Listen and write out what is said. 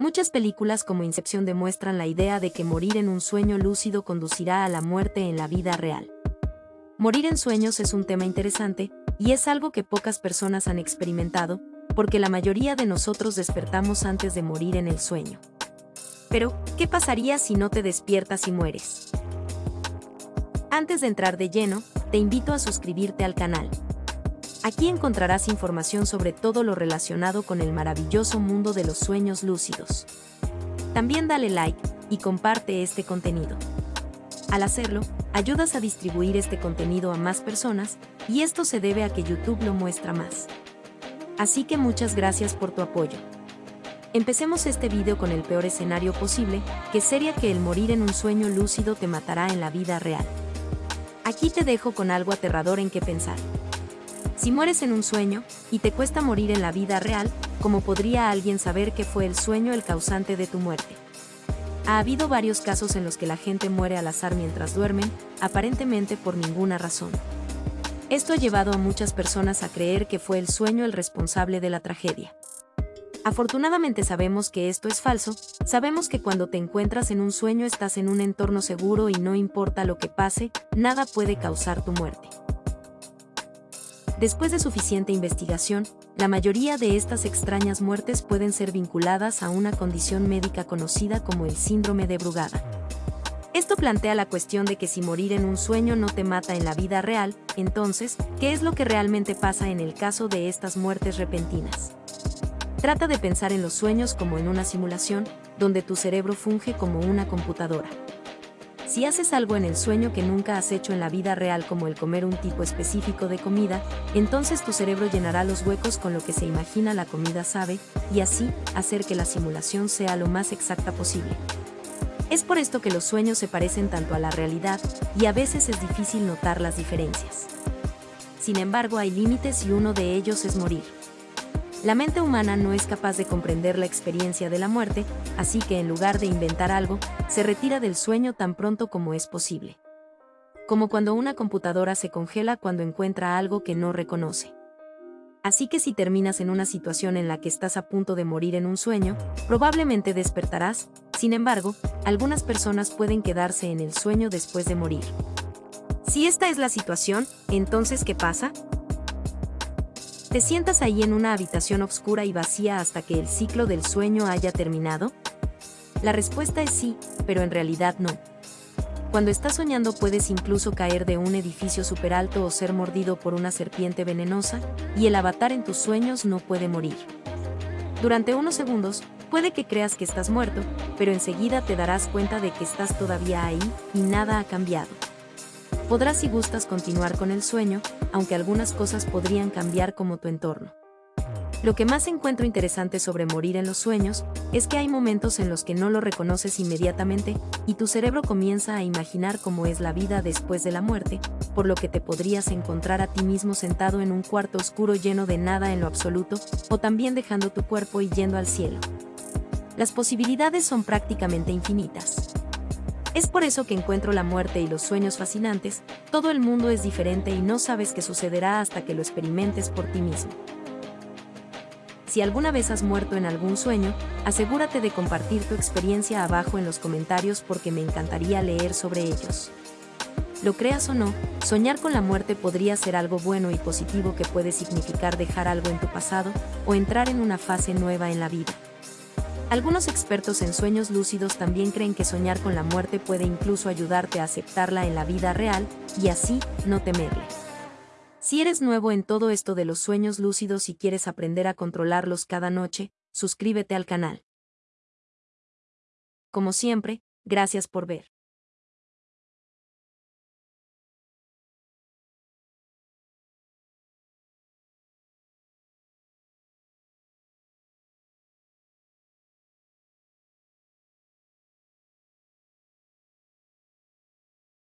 Muchas películas como Incepción demuestran la idea de que morir en un sueño lúcido conducirá a la muerte en la vida real. Morir en sueños es un tema interesante, y es algo que pocas personas han experimentado, porque la mayoría de nosotros despertamos antes de morir en el sueño. Pero, ¿qué pasaría si no te despiertas y mueres? Antes de entrar de lleno, te invito a suscribirte al canal. Aquí encontrarás información sobre todo lo relacionado con el maravilloso mundo de los sueños lúcidos. También dale like y comparte este contenido. Al hacerlo, ayudas a distribuir este contenido a más personas y esto se debe a que YouTube lo muestra más. Así que muchas gracias por tu apoyo. Empecemos este video con el peor escenario posible, que sería que el morir en un sueño lúcido te matará en la vida real. Aquí te dejo con algo aterrador en qué pensar. Si mueres en un sueño, y te cuesta morir en la vida real, ¿cómo podría alguien saber que fue el sueño el causante de tu muerte? Ha habido varios casos en los que la gente muere al azar mientras duermen, aparentemente por ninguna razón. Esto ha llevado a muchas personas a creer que fue el sueño el responsable de la tragedia. Afortunadamente sabemos que esto es falso, sabemos que cuando te encuentras en un sueño estás en un entorno seguro y no importa lo que pase, nada puede causar tu muerte. Después de suficiente investigación, la mayoría de estas extrañas muertes pueden ser vinculadas a una condición médica conocida como el síndrome de Brugada. Esto plantea la cuestión de que si morir en un sueño no te mata en la vida real, entonces, ¿qué es lo que realmente pasa en el caso de estas muertes repentinas? Trata de pensar en los sueños como en una simulación, donde tu cerebro funge como una computadora. Si haces algo en el sueño que nunca has hecho en la vida real como el comer un tipo específico de comida, entonces tu cerebro llenará los huecos con lo que se imagina la comida sabe, y así hacer que la simulación sea lo más exacta posible. Es por esto que los sueños se parecen tanto a la realidad, y a veces es difícil notar las diferencias. Sin embargo, hay límites y uno de ellos es morir. La mente humana no es capaz de comprender la experiencia de la muerte, así que en lugar de inventar algo, se retira del sueño tan pronto como es posible. Como cuando una computadora se congela cuando encuentra algo que no reconoce. Así que si terminas en una situación en la que estás a punto de morir en un sueño, probablemente despertarás, sin embargo, algunas personas pueden quedarse en el sueño después de morir. Si esta es la situación, entonces ¿qué pasa? ¿Te sientas ahí en una habitación oscura y vacía hasta que el ciclo del sueño haya terminado? La respuesta es sí, pero en realidad no. Cuando estás soñando puedes incluso caer de un edificio super alto o ser mordido por una serpiente venenosa, y el avatar en tus sueños no puede morir. Durante unos segundos, puede que creas que estás muerto, pero enseguida te darás cuenta de que estás todavía ahí y nada ha cambiado podrás si gustas continuar con el sueño, aunque algunas cosas podrían cambiar como tu entorno. Lo que más encuentro interesante sobre morir en los sueños es que hay momentos en los que no lo reconoces inmediatamente y tu cerebro comienza a imaginar cómo es la vida después de la muerte, por lo que te podrías encontrar a ti mismo sentado en un cuarto oscuro lleno de nada en lo absoluto, o también dejando tu cuerpo y yendo al cielo. Las posibilidades son prácticamente infinitas. Es por eso que encuentro la muerte y los sueños fascinantes, todo el mundo es diferente y no sabes qué sucederá hasta que lo experimentes por ti mismo. Si alguna vez has muerto en algún sueño, asegúrate de compartir tu experiencia abajo en los comentarios porque me encantaría leer sobre ellos. Lo creas o no, soñar con la muerte podría ser algo bueno y positivo que puede significar dejar algo en tu pasado o entrar en una fase nueva en la vida. Algunos expertos en sueños lúcidos también creen que soñar con la muerte puede incluso ayudarte a aceptarla en la vida real y así no temerle. Si eres nuevo en todo esto de los sueños lúcidos y quieres aprender a controlarlos cada noche, suscríbete al canal. Como siempre, gracias por ver.